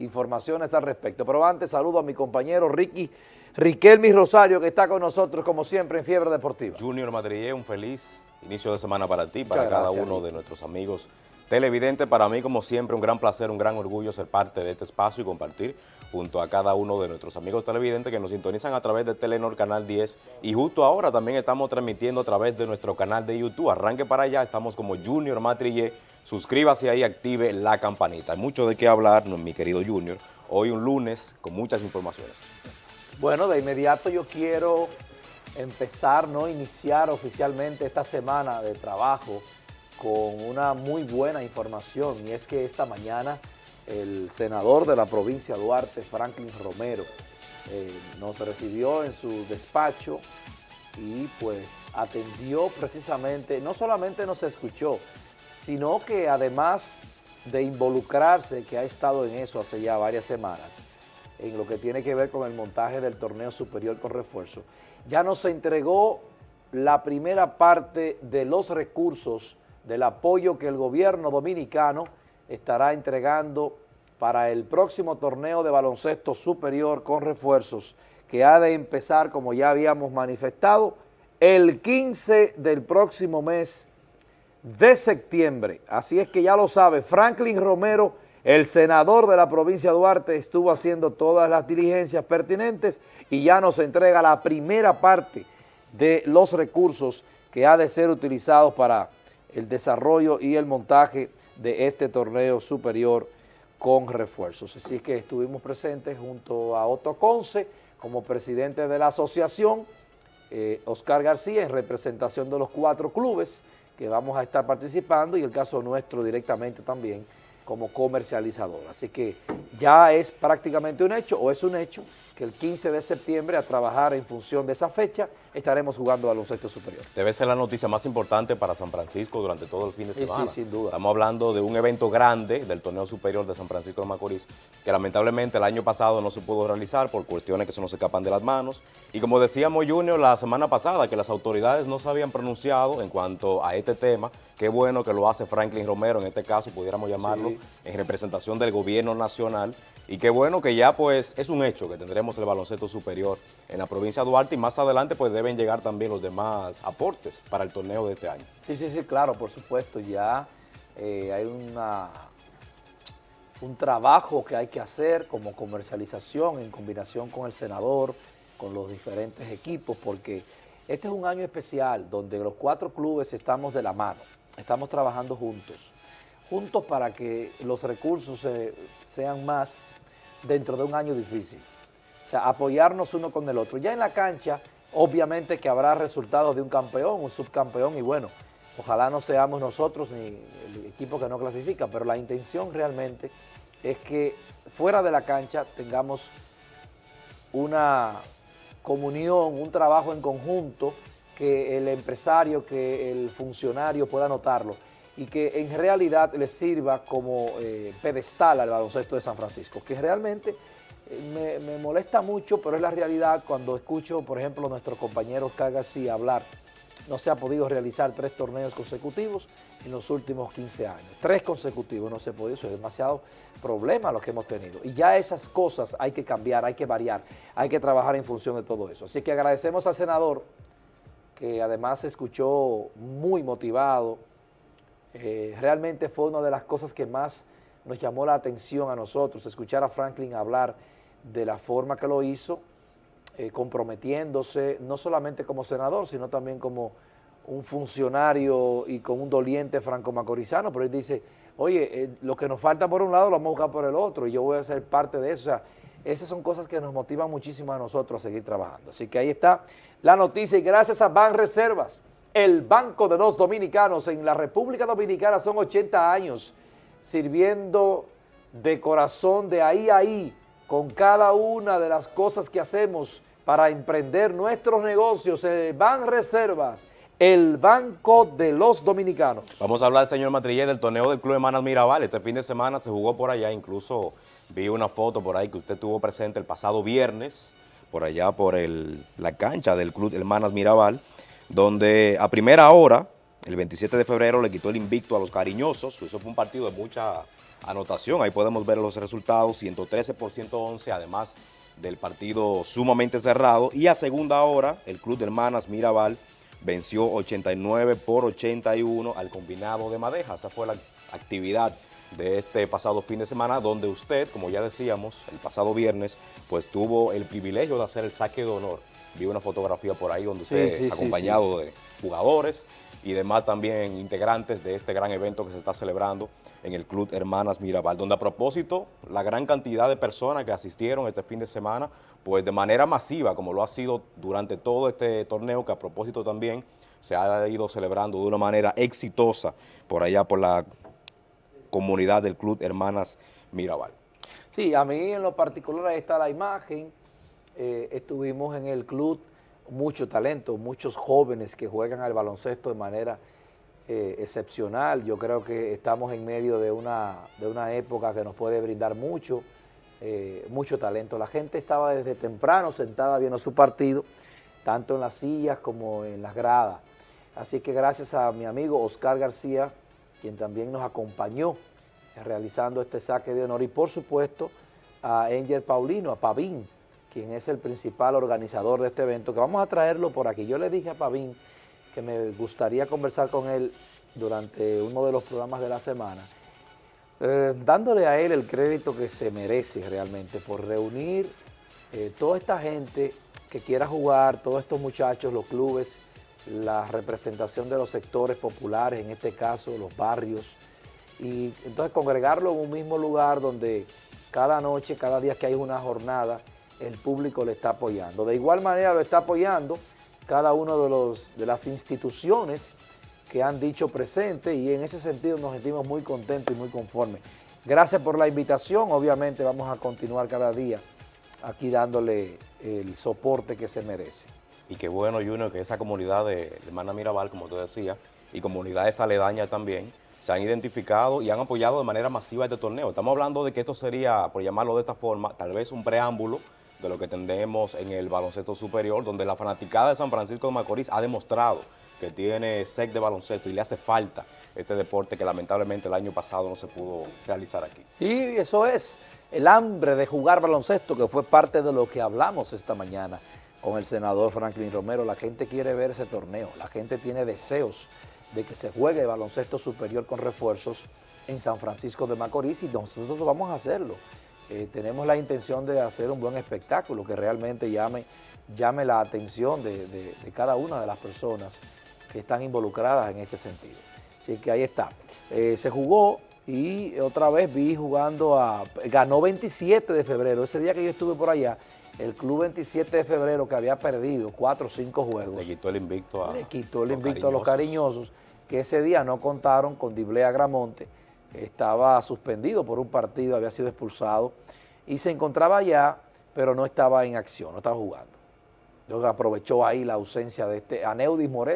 informaciones al respecto. Pero antes saludo a mi compañero Ricky Riquelmi Rosario, que está con nosotros como siempre en Fiebre Deportiva. Junior Madrid, un feliz inicio de semana para ti, para cada uno de nuestros amigos televidentes. Para mí, como siempre, un gran placer, un gran orgullo ser parte de este espacio y compartir junto a cada uno de nuestros amigos televidentes que nos sintonizan a través de Telenor Canal 10 y justo ahora también estamos transmitiendo a través de nuestro canal de YouTube. Arranque para allá, estamos como Junior Matrillé. Suscríbase ahí, active la campanita. Hay mucho de qué hablar, mi querido Junior. Hoy un lunes con muchas informaciones. Bueno, de inmediato yo quiero empezar, no iniciar oficialmente esta semana de trabajo con una muy buena información y es que esta mañana el senador de la provincia Duarte, Franklin Romero, eh, nos recibió en su despacho y pues atendió precisamente, no solamente nos escuchó, sino que además de involucrarse, que ha estado en eso hace ya varias semanas, en lo que tiene que ver con el montaje del torneo superior con refuerzo, ya nos entregó la primera parte de los recursos del apoyo que el gobierno dominicano estará entregando para el próximo torneo de baloncesto superior con refuerzos que ha de empezar, como ya habíamos manifestado, el 15 del próximo mes de septiembre. Así es que ya lo sabe, Franklin Romero, el senador de la provincia de Duarte, estuvo haciendo todas las diligencias pertinentes y ya nos entrega la primera parte de los recursos que ha de ser utilizados para el desarrollo y el montaje de este torneo superior con refuerzos. Así que estuvimos presentes junto a Otto Conce como presidente de la asociación, eh, Oscar García en representación de los cuatro clubes que vamos a estar participando y el caso nuestro directamente también como comercializador. Así que ya es prácticamente un hecho o es un hecho que el 15 de septiembre a trabajar en función de esa fecha estaremos jugando a baloncesto superior. Debe ser la noticia más importante para San Francisco durante todo el fin de semana. Sí, sin duda. Estamos hablando de un evento grande del torneo superior de San Francisco de Macorís, que lamentablemente el año pasado no se pudo realizar por cuestiones que se nos escapan de las manos. Y como decíamos Junior la semana pasada, que las autoridades no se habían pronunciado en cuanto a este tema, qué bueno que lo hace Franklin Romero, en este caso pudiéramos llamarlo, en representación del gobierno nacional, y qué bueno que ya pues es un hecho que tendremos el baloncesto superior en la provincia de Duarte y más adelante pues deben llegar también los demás aportes para el torneo de este año. Sí, sí, sí, claro, por supuesto, ya eh, hay una, un trabajo que hay que hacer como comercialización en combinación con el senador, con los diferentes equipos, porque este es un año especial donde los cuatro clubes estamos de la mano, estamos trabajando juntos, juntos para que los recursos sean más dentro de un año difícil. O sea, apoyarnos uno con el otro. Ya en la cancha, obviamente que habrá resultados de un campeón, un subcampeón, y bueno, ojalá no seamos nosotros ni el equipo que no clasifica, pero la intención realmente es que fuera de la cancha tengamos una comunión, un trabajo en conjunto, que el empresario, que el funcionario pueda notarlo y que en realidad le sirva como eh, pedestal al baloncesto de San Francisco, que realmente me, molesta mucho, pero es la realidad cuando escucho, por ejemplo, a nuestro compañero Oscar García hablar, no se ha podido realizar tres torneos consecutivos en los últimos 15 años. Tres consecutivos no se ha podido, eso es demasiado problema lo que hemos tenido. Y ya esas cosas hay que cambiar, hay que variar, hay que trabajar en función de todo eso. Así que agradecemos al senador, que además se escuchó muy motivado, eh, realmente fue una de las cosas que más nos llamó la atención a nosotros, escuchar a Franklin hablar de la forma que lo hizo, eh, comprometiéndose no solamente como senador, sino también como un funcionario y con un doliente franco-macorizano, pero él dice, oye, eh, lo que nos falta por un lado lo vamos a buscar por el otro y yo voy a ser parte de eso. Esas son cosas que nos motivan muchísimo a nosotros a seguir trabajando. Así que ahí está la noticia y gracias a Ban Reservas, el Banco de los Dominicanos en la República Dominicana son 80 años sirviendo de corazón de ahí a ahí con cada una de las cosas que hacemos para emprender nuestros negocios. El Ban Reservas, el Banco de los Dominicanos. Vamos a hablar, señor Matrillé, del torneo del Club Hermanas Mirabal. Este fin de semana se jugó por allá, incluso vi una foto por ahí que usted tuvo presente el pasado viernes, por allá por la cancha del Club Hermanas Mirabal donde a primera hora, el 27 de febrero, le quitó el invicto a los cariñosos, eso fue un partido de mucha anotación. Ahí podemos ver los resultados, 113 por 111, además del partido sumamente cerrado. Y a segunda hora, el Club de Hermanas Mirabal venció 89 por 81 al combinado de Madeja. Esa fue la actividad de este pasado fin de semana, donde usted, como ya decíamos, el pasado viernes, pues tuvo el privilegio de hacer el saque de honor. Vi una fotografía por ahí donde usted, acompañado de jugadores y demás también integrantes de este gran evento que se está celebrando en el Club Hermanas Mirabal, donde a propósito, la gran cantidad de personas que asistieron este fin de semana, pues de manera masiva, como lo ha sido durante todo este torneo, que a propósito también se ha ido celebrando de una manera exitosa por allá por la comunidad del Club Hermanas Mirabal. Sí, a mí en lo particular está la imagen, eh, estuvimos en el club, mucho talento, muchos jóvenes que juegan al baloncesto de manera eh, excepcional, yo creo que estamos en medio de una, de una época que nos puede brindar mucho, eh, mucho talento. La gente estaba desde temprano sentada viendo su partido, tanto en las sillas como en las gradas. Así que gracias a mi amigo Oscar García, quien también nos acompañó realizando este saque de honor y por supuesto a Angel Paulino, a Pavín, quien es el principal organizador de este evento, que vamos a traerlo por aquí. Yo le dije a Pavín me gustaría conversar con él durante uno de los programas de la semana, eh, dándole a él el crédito que se merece realmente por reunir eh, toda esta gente que quiera jugar, todos estos muchachos, los clubes, la representación de los sectores populares, en este caso los barrios, y entonces congregarlo en un mismo lugar donde cada noche, cada día que hay una jornada, el público le está apoyando. De igual manera lo está apoyando cada uno de, los, de las instituciones que han dicho presente y en ese sentido nos sentimos muy contentos y muy conformes. Gracias por la invitación, obviamente vamos a continuar cada día aquí dándole el soporte que se merece. Y qué bueno, Junior, que esa comunidad de Hermana Mirabal, como tú decías, y comunidades aledañas también, se han identificado y han apoyado de manera masiva este torneo. Estamos hablando de que esto sería, por llamarlo de esta forma, tal vez un preámbulo de lo que tendremos en el baloncesto superior, donde la fanaticada de San Francisco de Macorís ha demostrado que tiene sec de baloncesto y le hace falta este deporte que lamentablemente el año pasado no se pudo realizar aquí. Y eso es el hambre de jugar baloncesto, que fue parte de lo que hablamos esta mañana con el senador Franklin Romero. La gente quiere ver ese torneo, la gente tiene deseos de que se juegue el baloncesto superior con refuerzos en San Francisco de Macorís y nosotros vamos a hacerlo. Eh, tenemos la intención de hacer un buen espectáculo que realmente llame, llame la atención de, cada una de las personas que están involucradas en este sentido. Así que ahí está. Eh, se jugó y otra vez vi jugando a... Ganó 27 de febrero, ese día que yo estuve por allá, el club 27 de febrero que había perdido 4 o 5 juegos. Le quitó el invicto a Le quitó el invicto a los cariñosos, que ese día no contaron con Diblea Gramonte, estaba suspendido por un partido, había sido expulsado y se encontraba allá, pero no estaba en acción, no estaba jugando. Entonces aprovechó ahí la ausencia de este Aneudis Morel,